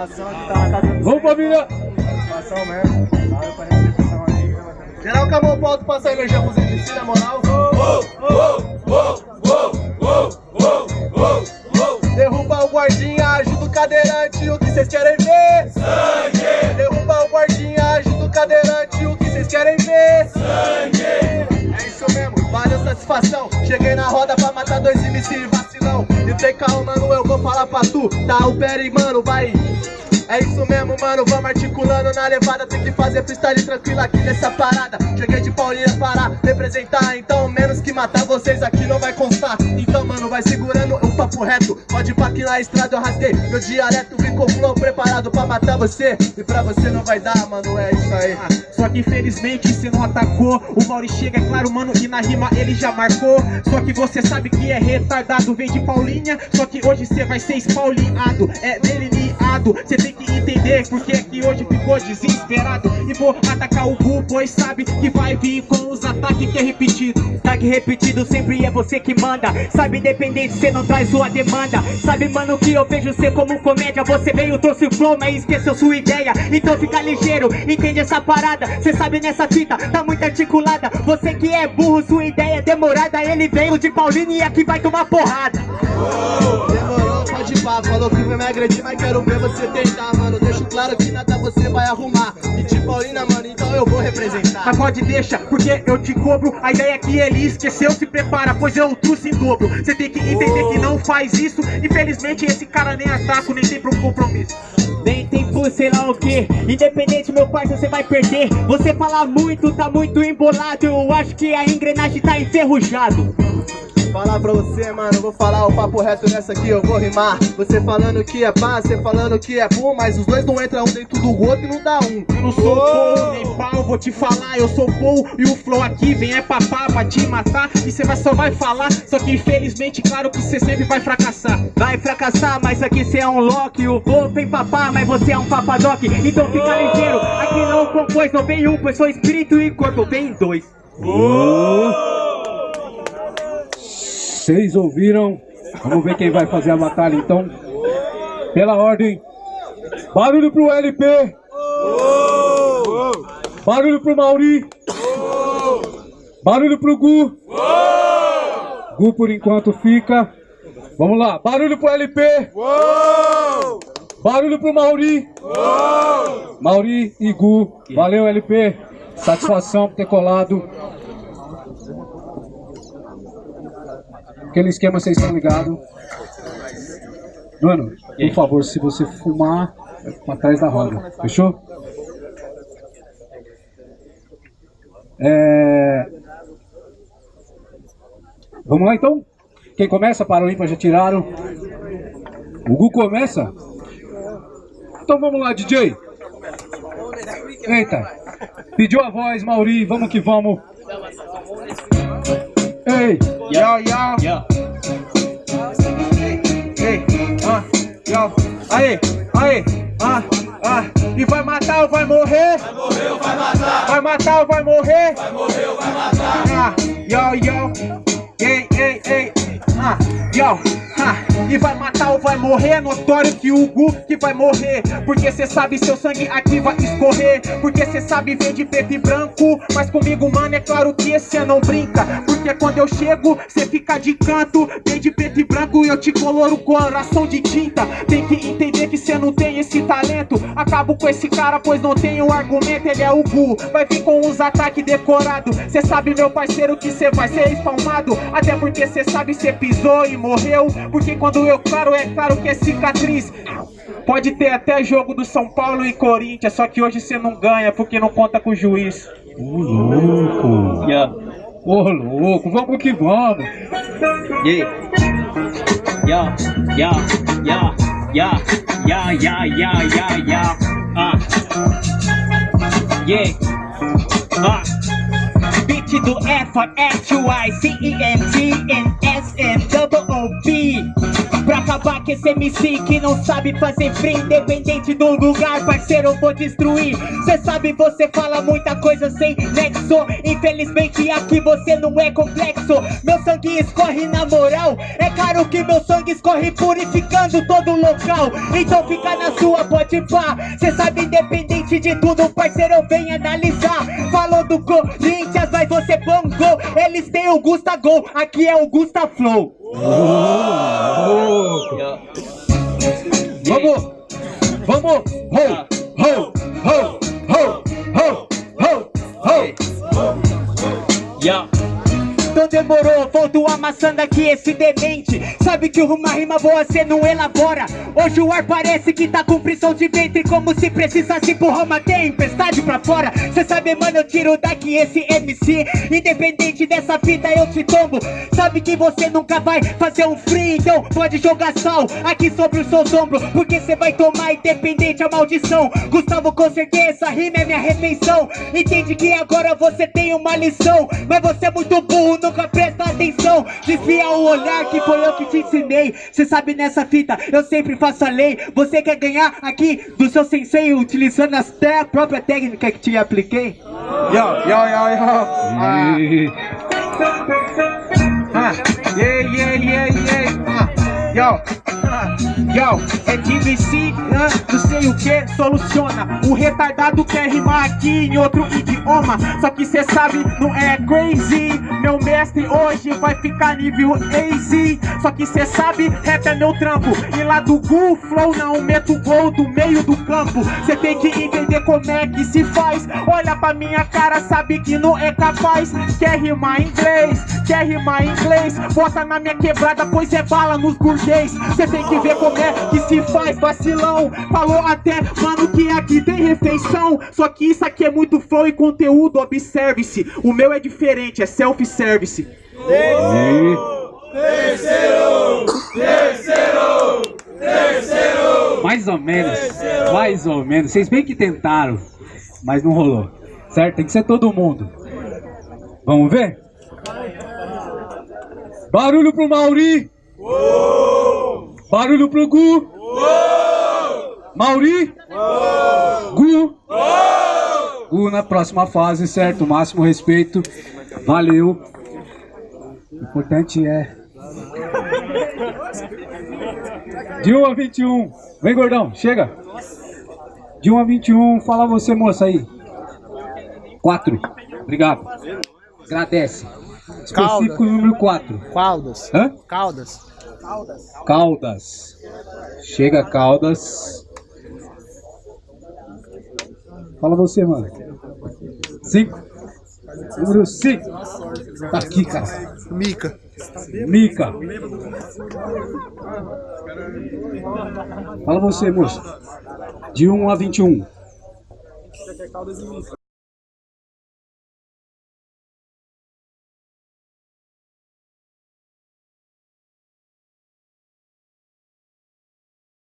Satisfação Vamos, família! Satisfação mesmo. Pra aí. Geral com a mão alto, passa energia pros MC, na moral. Derruba o guardinha, ajuda o cadeirante, o que vocês querem ver? Sangue! Derruba o guardinha, ajuda o cadeirante, o que vocês querem ver? Sangue! É isso mesmo, valeu satisfação. Cheguei na roda pra matar dois MC vacilão. Tem calma, mano, eu vou falar pra tu. Tá o Peri, mano, vai. É isso mesmo, mano, vamos articulando na levada Tem que fazer freestyle tranquilo aqui nessa parada. Cheguei de Paulinha para representar Então menos que matar vocês aqui não vai constar. Então mano, vai segurando o papo reto Pode pá que na estrada eu rasguei. Meu dialeto ficou flow preparado pra matar você. E pra você não vai dar, mano, é isso aí. Só que infelizmente você não atacou. O Mauri chega, é claro, mano, e na rima ele já marcou. Só que você sabe que é retardado Vem de Paulinha, só que hoje você vai ser espaulinhado. É delineado, você tem que entender Porque é que hoje ficou desesperado. E vou atacar o Gu, pois sabe que vai vir com os ataques que é repetido. Ataque repetido sempre é você que manda. Sabe, independente, cê não traz sua demanda. Sabe, mano, que eu vejo cê como comédia. Você veio, trouxe o flow, mas esqueceu sua ideia. Então fica ligeiro, entende essa parada? Cê sabe nessa fita, tá muito articulada. Você que é burro, sua ideia é demorada. Ele veio de Paulino e aqui vai tomar porrada Demorou, pode ir pá, falou que vai me agredir, mas quero ver você tentar, mano. Deixo claro que nada você vai arrumar. E de Paulina, mano, então eu vou representar. Mas pode deixa, porque eu te cobro. A ideia é que ele esqueceu, se prepara Pois eu trouxe em dobro. Você tem que entender que não faz isso. Infelizmente esse cara nem ataca, nem tem pro compromisso. Nem tem por sei lá o que Independente, meu parceiro, você vai perder. Você fala muito, tá muito embolado. Eu acho que a engrenagem tá enferrujado Falar pra você, mano, vou falar o papo reto nessa aqui, eu vou rimar. Você falando que é pá, você falando que é bom, mas os dois não entram um dentro do outro e não dá um. Eu não sou Paul nem pau, vou te falar Eu sou Paul e o flow aqui vem é papá pra te matar. E cê vai, só vai falar, só que infelizmente claro que cê sempre vai fracassar. Vai fracassar, mas aqui cê é um Loki O voo vem papá, mas você é um papadoc. Então fica ligeiro, aqui não compôs Não vem um, pois sou espírito e corpo Vem dois Vocês ouviram? Vamos ver quem vai fazer a batalha então. Pela ordem. Barulho pro LP. Barulho pro Mauri. Barulho pro Gu. Gu por enquanto fica. Vamos lá. Barulho pro LP. Barulho pro Mauri. Mauri e Gu. Valeu, LP. Satisfação por ter colado. Aquele esquema vocês estão ligados. Mano, por favor, se você fumar, vai pra trás da roda. Fechou? É... Vamos lá então? Quem começa? Para o ímpar já tiraram. O Gu começa? Então vamos lá, DJ. Eita. Pediu a voz, Mauri. Vamos que vamos. Ei. Yo, yo, yo Ei, ah, yo Aí, aí, ah, ah E vai matar ou vai morrer? Vai morrer ou vai matar? Vai matar ou vai morrer? Vai morrer ou vai matar? Ah, yo, yo Ei, ei, ei Ah, yo, e vai matar ou vai morrer Notório que o Gu que vai morrer. Porque cê sabe seu sangue aqui vai escorrer. Porque cê sabe ver de preto e branco. Mas comigo, mano, é claro que cê não brinca. Porque quando eu chego, cê fica de canto. Vem de preto e branco e eu te coloro coração de tinta. Tem que entender que cê não tem esse talento. Acabo com esse cara, pois não um argumento. Ele é o Gu, vai vir com uns ataques decorados Cê sabe, meu parceiro, que cê vai ser espalmado. Até porque cê sabe, cê pisou e morreu. Porque quando eu claro, é claro que é cicatriz Pode ter até jogo do São Paulo e Corinthians Só que hoje você não ganha porque não conta com o juiz Ô louco. yeah. Ô louco, vamos que vamos. Yeah. Yeah, yeah, yeah, yeah, yeah, yeah, yeah, yeah, yeah. Ah. Yeah. Ah. Beat do F, H, Y, C, E, N, T, acabar esse MC que não sabe fazer free Independente do lugar, parceiro, eu vou destruir. Cê sabe, você fala muita coisa sem nexo. Infelizmente aqui você não é complexo. Meu sangue escorre na moral. É claro que meu sangue escorre purificando todo local. Então fica na sua, pode pá Cê sabe, independente de tudo, parceiro, eu venho analisar. Falou do Corinthians, mas você bongou Eles têm o Gusta Gol, aqui é o Gusta Flow Vamos! Vamos! Ho! Ho! Ho! Ho! Ho! Ho! Ho! Yeah. Então demorou, volto amassando aqui esse demente. Sabe que uma rima boa cê não elabora. Hoje o ar parece que tá com prisão de ventre Como se precisasse empurrar uma tempestade pra fora. Cê sabe mano, eu tiro daqui esse MC Independente dessa fita eu te tombo Sabe que você nunca vai fazer um free Então pode jogar sal aqui sobre o seu ombro Porque cê vai tomar independente a maldição. Gustavo com certeza, rima é minha refeição. Entende que agora você tem uma lição Mas você é muito burro nunca presta atenção. Desvia o olhar que foi eu que te ensinei. Cê sabe nessa fita, eu sempre faço a lei. Você quer ganhar aqui do seu sensei Utilizando até a própria técnica que te apliquei? Yo, yo, yo, yo. Ah, ah, yeah, yeah, yeah, yeah. Ah, yo, ah, yo, É ah, não sei o que, soluciona. O retardado quer rimar aqui em outro idioma. Só que cê sabe, não é crazy. Meu mestre hoje vai ficar nível easy Só que cê sabe, rap é meu trampo. E lá do Gu Flow não meto gol do meio do campo. Cê tem que entender como é que se faz. Olha pra minha cara, sabe que não é capaz. Quer rimar inglês, quer rimar inglês? Bota na minha quebrada, pois é bala nos burguês. Cê tem que ver como é que se faz vacilão Falou até, mano, que aqui tem refeição Só que isso aqui é muito flow e conteúdo, observe-se O meu é diferente, é self-service E... Mais ou menos, mais ou menos. Vocês bem que tentaram, mas não rolou. Certo? Tem que ser todo mundo. Vamos ver? Barulho pro Mauri. Barulho pro Gu. Mauri. Gu. Gu na próxima fase, certo? Máximo respeito. Valeu. O importante é De 1 a 21. Vem, gordão, chega. De 1 a 21, fala você, moça aí. 4. Obrigado. Agradece. Específico número 4. Caldas. Hã? Caldas. Caldas. Chega, Caldas. Fala você, mano. 5. Número 5. Tá aqui, cara. Mica. Mica. Fala você, moço. De 1 a 21.